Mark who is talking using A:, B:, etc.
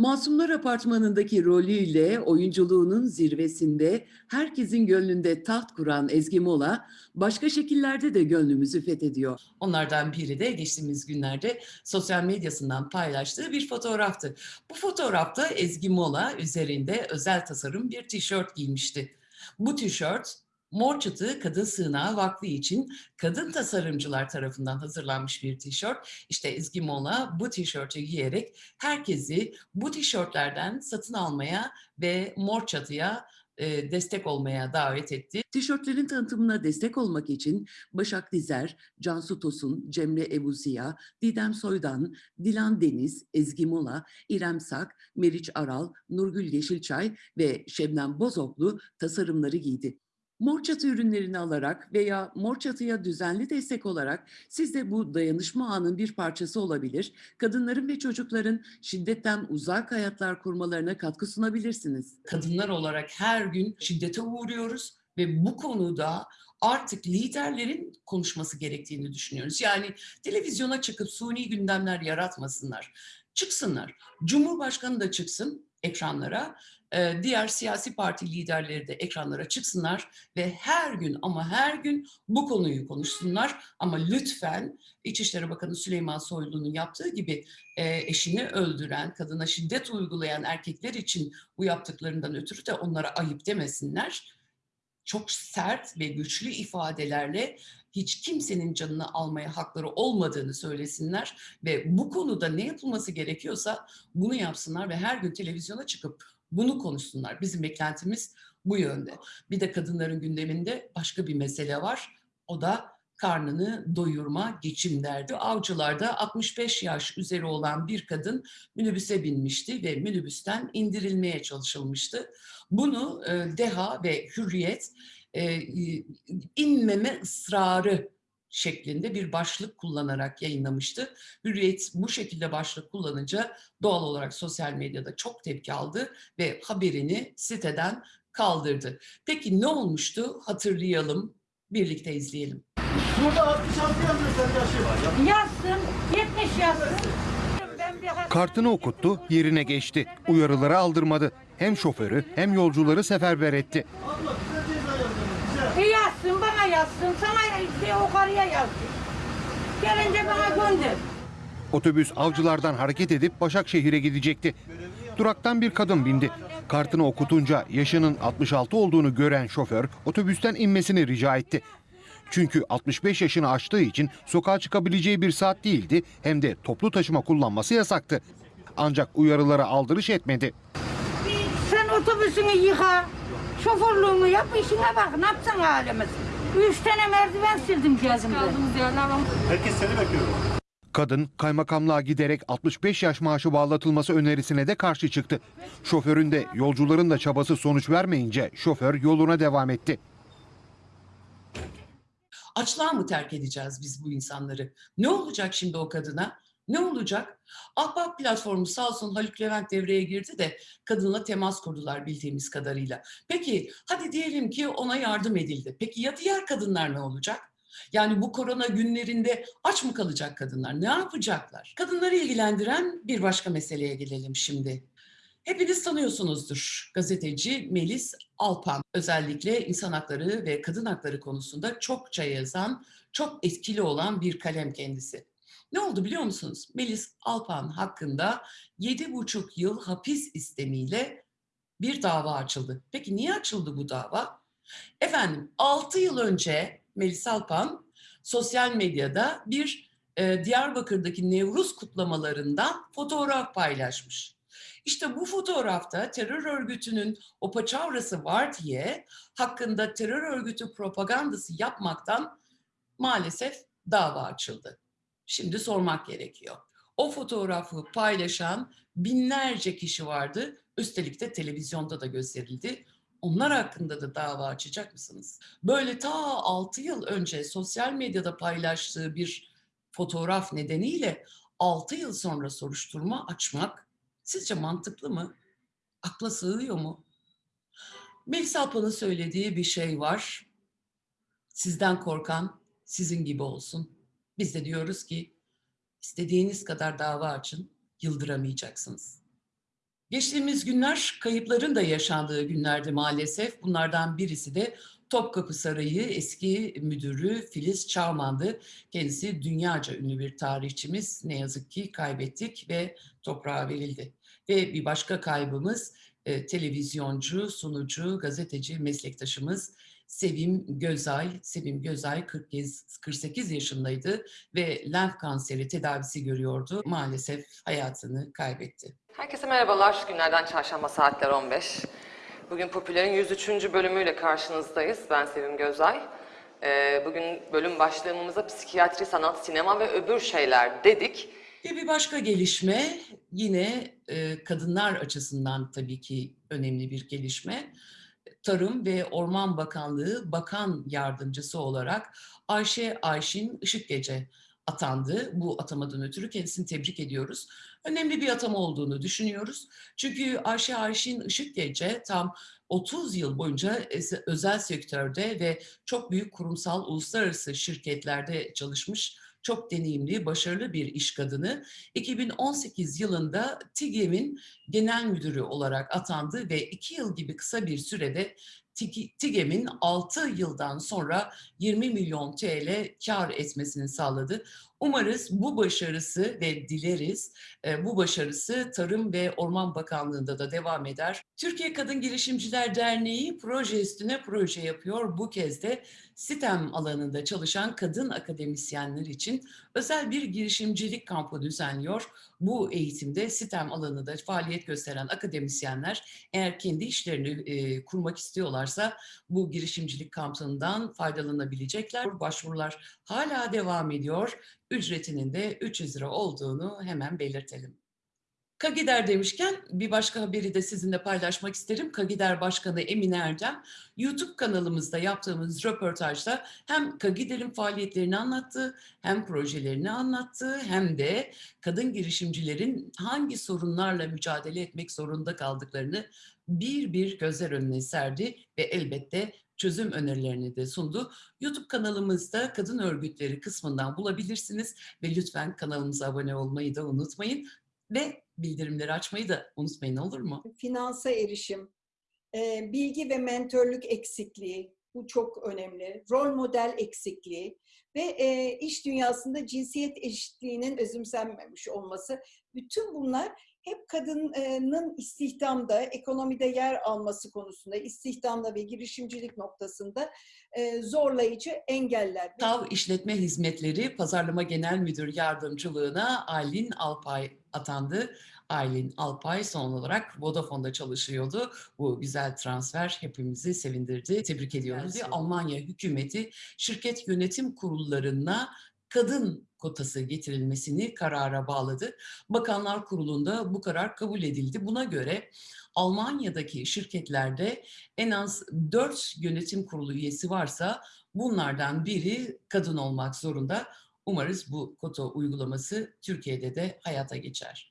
A: Masumlar Apartmanı'ndaki rolüyle oyunculuğunun zirvesinde herkesin gönlünde taht kuran Ezgi Mola, başka şekillerde de gönlümüzü fethediyor. Onlardan biri de geçtiğimiz günlerde sosyal medyasından paylaştığı bir fotoğraftı. Bu fotoğrafta Ezgi Mola üzerinde özel tasarım bir tişört giymişti. Bu tişört Mor Çıtı Kadın Sığınağı Vakfı için kadın tasarımcılar tarafından hazırlanmış bir tişört. İşte Ezgi Mola bu tişörtü giyerek herkesi bu tişörtlerden satın almaya ve Mor Çatı'ya e, destek olmaya davet etti. Tişörtlerin tanıtımına destek olmak için Başak Dizer, Cansu Tosun, Cemre Ebuziya, Didem Soydan, Dilan Deniz, Ezgi Mola, İrem Sak, Meriç Aral, Nurgül Yeşilçay ve Şebnem Bozoklu tasarımları giydi. Mor çatı ürünlerini alarak veya mor çatıya düzenli destek olarak siz de bu dayanışma ağının bir parçası olabilir, kadınların ve çocukların şiddetten uzak hayatlar kurmalarına katkı sunabilirsiniz. Kadınlar olarak her gün şiddete uğruyoruz ve bu konuda artık liderlerin konuşması gerektiğini düşünüyoruz. Yani televizyona çıkıp suni gündemler yaratmasınlar. Çıksınlar. Cumhurbaşkanı da çıksın ekranlara e, diğer siyasi parti liderleri de ekranlara çıksınlar ve her gün ama her gün bu konuyu konuşsunlar. Ama lütfen İçişleri Bakanı Süleyman Soylu'nun yaptığı gibi e, eşini öldüren, kadına şiddet uygulayan erkekler için bu yaptıklarından ötürü de onlara ayıp demesinler. Çok sert ve güçlü ifadelerle hiç kimsenin canını almaya hakları olmadığını söylesinler ve bu konuda ne yapılması gerekiyorsa bunu yapsınlar ve her gün televizyona çıkıp bunu konuşsunlar. Bizim beklentimiz bu yönde. Bir de kadınların gündeminde başka bir mesele var. O da karnını doyurma, geçim derdi. Avcılarda 65 yaş üzeri olan bir kadın minibüse binmişti ve minibüsten indirilmeye çalışılmıştı. Bunu e, DEHA ve Hürriyet e, inmeme ısrarı şeklinde bir başlık kullanarak yayınlamıştı. Hürriyet bu şekilde başlık kullanınca doğal olarak sosyal medyada çok tepki aldı ve haberini siteden kaldırdı. Peki ne olmuştu? Hatırlayalım, birlikte izleyelim.
B: Burada 66 yazıyor sen yaşı var. Ya.
C: Yazsın, 70 yazsın. Ben bir hak-
D: Kartını okuttu, yerine geçti. Uyarıları aldırmadı. Hem şoförü hem yolcuları seferber etti.
B: Abla bize ceza yazıyor. Bize.
C: E yazsın, bana yazsın, sana işte o karıya yazsın. Gelince bana gönder.
D: Otobüs avcılardan hareket edip Başakşehir'e gidecekti. Duraktan bir kadın bindi. Kartını okutunca yaşının 66 olduğunu gören şoför otobüsten inmesini rica etti. Çünkü 65 yaşını aştığı için sokağa çıkabileceği bir saat değildi hem de toplu taşıma kullanması yasaktı. Ancak uyarılara aldırış etmedi.
C: Sen otobüsünü yıka, şoförlüğünü yap, işine bak. Ne yapacaksın halimiz? Üç tane merdiven sildim gezimde.
B: Herkes seni bekliyor.
D: Kadın kaymakamlığa giderek 65 yaş maaşı bağlatılması önerisine de karşı çıktı. Şoförün de yolcuların da çabası sonuç vermeyince şoför yoluna devam etti.
A: Açlığa mı terk edeceğiz biz bu insanları? Ne olacak şimdi o kadına? Ne olacak? Ahbap platformu sağ olsun Haluk Levent devreye girdi de kadınla temas kurdular bildiğimiz kadarıyla. Peki hadi diyelim ki ona yardım edildi. Peki ya diğer kadınlar ne olacak? Yani bu korona günlerinde aç mı kalacak kadınlar? Ne yapacaklar? Kadınları ilgilendiren bir başka meseleye gelelim şimdi. Hepiniz tanıyorsunuzdur gazeteci Melis Alpan. Özellikle insan hakları ve kadın hakları konusunda çokça yazan, çok etkili olan bir kalem kendisi. Ne oldu biliyor musunuz? Melis Alpan hakkında 7,5 yıl hapis istemiyle bir dava açıldı. Peki niye açıldı bu dava? Efendim 6 yıl önce Melis Alpan sosyal medyada bir e, Diyarbakır'daki Nevruz kutlamalarından fotoğraf paylaşmış. İşte bu fotoğrafta terör örgütünün o paçavrası var diye hakkında terör örgütü propagandası yapmaktan maalesef dava açıldı. Şimdi sormak gerekiyor. O fotoğrafı paylaşan binlerce kişi vardı. Üstelik de televizyonda da gösterildi. Onlar hakkında da dava açacak mısınız? Böyle ta 6 yıl önce sosyal medyada paylaştığı bir fotoğraf nedeniyle 6 yıl sonra soruşturma açmak sizce mantıklı mı? Akla sığıyor mu? Melis Alpan'ın söylediği bir şey var. Sizden korkan sizin gibi olsun. Biz de diyoruz ki istediğiniz kadar dava açın, yıldıramayacaksınız. Geçtiğimiz günler kayıpların da yaşandığı günlerdi maalesef. Bunlardan birisi de Topkapı Sarayı eski müdürü Filiz Çağman'dı. Kendisi dünyaca ünlü bir tarihçimiz. Ne yazık ki kaybettik ve toprağa verildi. Ve bir başka kaybımız e, televizyoncu, sunucu, gazeteci, meslektaşımız Sevim Gözay. Sevim Gözay 40 kez- 48 yaşındaydı ve lenf kanseri tedavisi görüyordu. Maalesef hayatını kaybetti.
E: Herkese merhabalar. Günlerden çarşamba saatler 15. Bugün Popüler'in 103. bölümüyle karşınızdayız. Ben Sevim Gözay. Ee, Bugün bölüm başlığımıza psikiyatri, sanat, sinema ve öbür şeyler dedik.
A: Ve bir başka gelişme yine e, kadınlar açısından tabii ki önemli bir gelişme. Tarım ve Orman Bakanlığı Bakan Yardımcısı olarak Ayşe Ayşin Işıkgece atandı. Bu atamadan ötürü kendisini tebrik ediyoruz. Önemli bir atama olduğunu düşünüyoruz. Çünkü Ayşe Ayşin Işıkgece tam 30 yıl boyunca ez- özel sektörde ve çok büyük kurumsal uluslararası şirketlerde çalışmış çok deneyimli, başarılı bir iş kadını. 2018 yılında TİGEM'in genel müdürü olarak atandı ve 2 yıl gibi kısa bir sürede TİGEM'in 6 yıldan sonra 20 milyon TL kar etmesini sağladı. Umarız bu başarısı ve dileriz e, bu başarısı Tarım ve Orman Bakanlığı'nda da devam eder. Türkiye Kadın Girişimciler Derneği proje üstüne proje yapıyor. Bu kez de STEM alanında çalışan kadın akademisyenler için özel bir girişimcilik kampı düzenliyor. Bu eğitimde STEM alanında faaliyet gösteren akademisyenler eğer kendi işlerini e, kurmak istiyorlarsa bu girişimcilik kampından faydalanabilecekler. Başvurular hala devam ediyor. Ücretinin de 300 lira olduğunu hemen belirtelim. Kagider demişken bir başka haberi de sizinle paylaşmak isterim. Kagider Başkanı Emine Erdem YouTube kanalımızda yaptığımız röportajda hem Kagider'in faaliyetlerini anlattı, hem projelerini anlattı, hem de kadın girişimcilerin hangi sorunlarla mücadele etmek zorunda kaldıklarını bir bir gözler önüne serdi ve elbette çözüm önerilerini de sundu. YouTube kanalımızda kadın örgütleri kısmından bulabilirsiniz ve lütfen kanalımıza abone olmayı da unutmayın ve bildirimleri açmayı da unutmayın olur mu?
F: finansa erişim, e, bilgi ve mentörlük eksikliği, bu çok önemli, rol model eksikliği ve e, iş dünyasında cinsiyet eşitliğinin özümsenmemiş olması, bütün bunlar hep kadının istihdamda, ekonomide yer alması konusunda, istihdamda ve girişimcilik noktasında e, zorlayıcı engeller.
A: TAV İşletme Hizmetleri Pazarlama Genel Müdür Yardımcılığına Aylin Alpay atandı. Aylin Alpay son olarak Vodafone'da çalışıyordu. Bu güzel transfer hepimizi sevindirdi. Tebrik ediyoruz. Almanya hükümeti şirket yönetim kurullarına kadın kotası getirilmesini karara bağladı. Bakanlar Kurulu'nda bu karar kabul edildi. Buna göre Almanya'daki şirketlerde en az 4 yönetim kurulu üyesi varsa bunlardan biri kadın olmak zorunda. Umarız bu kota uygulaması Türkiye'de de hayata geçer.